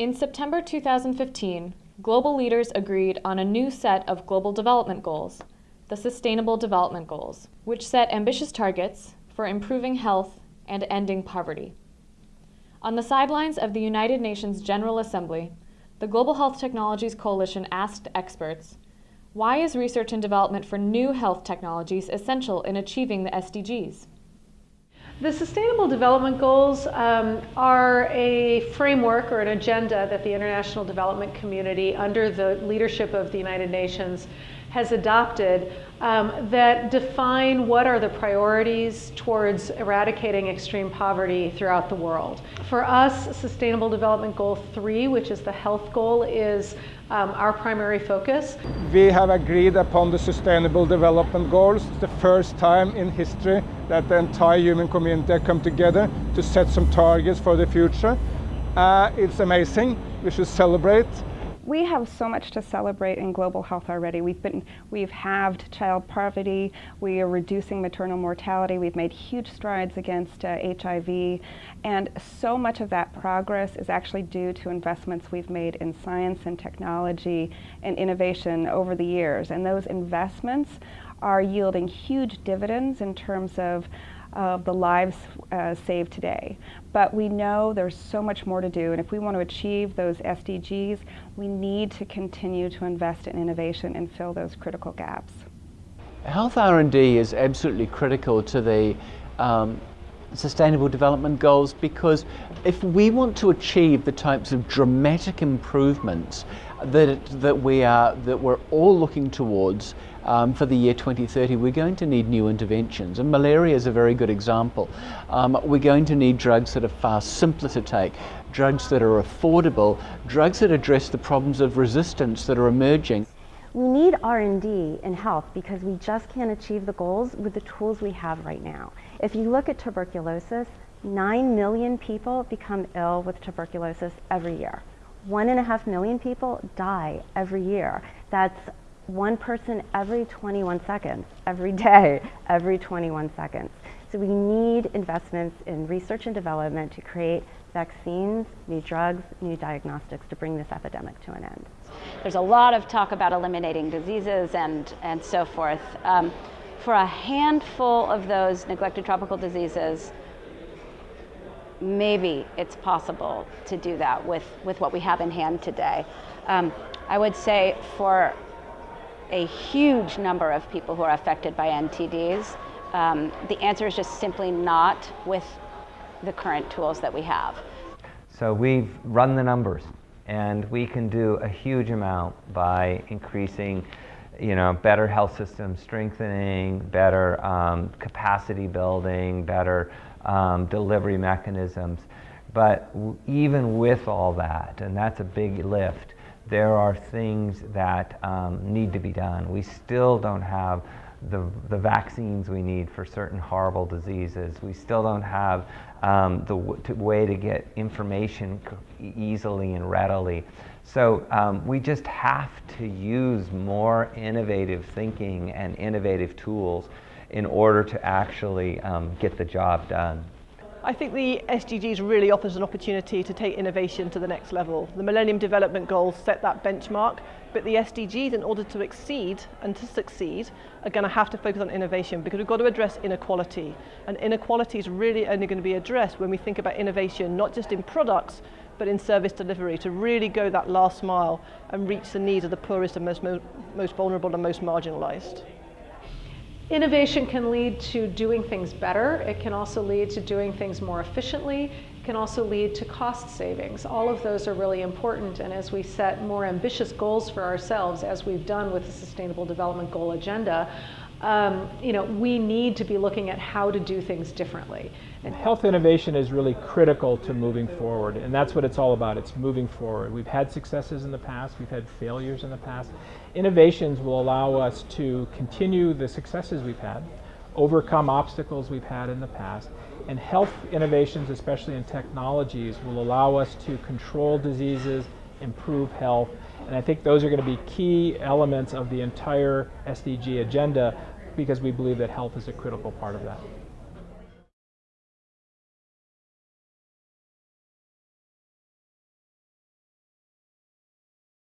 In September 2015, global leaders agreed on a new set of global development goals, the Sustainable Development Goals, which set ambitious targets for improving health and ending poverty. On the sidelines of the United Nations General Assembly, the Global Health Technologies Coalition asked experts, why is research and development for new health technologies essential in achieving the SDGs? The Sustainable Development Goals um, are a framework or an agenda that the international development community, under the leadership of the United Nations, has adopted um, that define what are the priorities towards eradicating extreme poverty throughout the world. For us, Sustainable Development Goal 3, which is the health goal, is um, our primary focus. We have agreed upon the Sustainable Development Goals. It's the first time in history that the entire human community come together to set some targets for the future. Uh, it's amazing. We should celebrate. We have so much to celebrate in global health already. We've been, we've halved child poverty. We are reducing maternal mortality. We've made huge strides against uh, HIV, and so much of that progress is actually due to investments we've made in science and technology and innovation over the years. And those investments are yielding huge dividends in terms of of the lives uh, saved today. But we know there's so much more to do, and if we want to achieve those SDGs, we need to continue to invest in innovation and fill those critical gaps. Health R&D is absolutely critical to the um, Sustainable Development Goals because if we want to achieve the types of dramatic improvements that, that, we are, that we're all looking towards um, for the year 2030, we're going to need new interventions. And malaria is a very good example. Um, we're going to need drugs that are far simpler to take, drugs that are affordable, drugs that address the problems of resistance that are emerging. We need R&D in health because we just can't achieve the goals with the tools we have right now. If you look at tuberculosis, 9 million people become ill with tuberculosis every year. One and a half million people die every year. That's one person every 21 seconds, every day, every 21 seconds. So we need investments in research and development to create vaccines, new drugs, new diagnostics to bring this epidemic to an end. There's a lot of talk about eliminating diseases and, and so forth. Um, for a handful of those neglected tropical diseases, maybe it's possible to do that with, with what we have in hand today. Um, I would say for a huge number of people who are affected by NTDs, um, the answer is just simply not with the current tools that we have. So we've run the numbers and we can do a huge amount by increasing you know, better health system strengthening, better um, capacity building, better um, delivery mechanisms. But even with all that, and that's a big lift, there are things that um, need to be done. We still don't have the, the vaccines we need for certain horrible diseases. We still don't have um, the way to get information easily and readily. So um, we just have to use more innovative thinking and innovative tools in order to actually um, get the job done. I think the SDGs really offers an opportunity to take innovation to the next level. The Millennium Development Goals set that benchmark, but the SDGs, in order to exceed and to succeed, are going to have to focus on innovation because we've got to address inequality. And inequality is really only going to be addressed when we think about innovation, not just in products, but in service delivery, to really go that last mile and reach the needs of the poorest and most, most vulnerable and most marginalized. Innovation can lead to doing things better. It can also lead to doing things more efficiently. It can also lead to cost savings. All of those are really important. And as we set more ambitious goals for ourselves, as we've done with the Sustainable Development Goal Agenda, um, you know, we need to be looking at how to do things differently. And health innovation is really critical to moving forward, and that's what it's all about. It's moving forward. We've had successes in the past, we've had failures in the past. Innovations will allow us to continue the successes we've had, overcome obstacles we've had in the past, and health innovations, especially in technologies, will allow us to control diseases, improve health, and I think those are going to be key elements of the entire SDG agenda because we believe that health is a critical part of that.